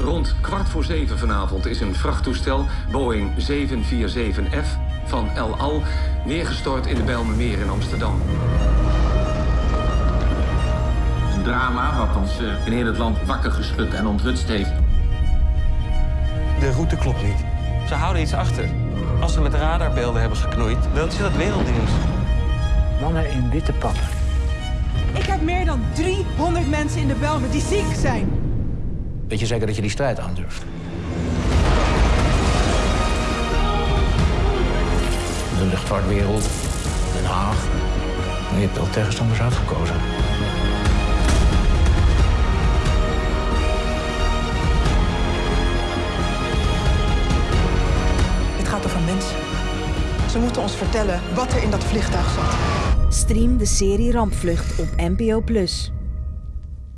Rond kwart voor zeven vanavond is een vrachttoestel, Boeing 747F van El Al, neergestort in de Bijlmermeer in Amsterdam. Een drama wat ons eh, in heel het land wakker geschud en onthutst heeft. De route klopt niet. Ze houden iets achter. Als ze met radarbeelden hebben geknoeid, dan is dat wereldnieuws. Mannen in witte pakken. Ik heb meer dan 300 mensen in de Belmen die ziek zijn. Weet je zeker dat je die strijd aandurft? De luchtvaartwereld, Den Haag. Je hebt al tegenstanders uitgekozen. Het gaat over mensen. Ze moeten ons vertellen wat er in dat vliegtuig zat. Stream de serie Rampvlucht op NPO+.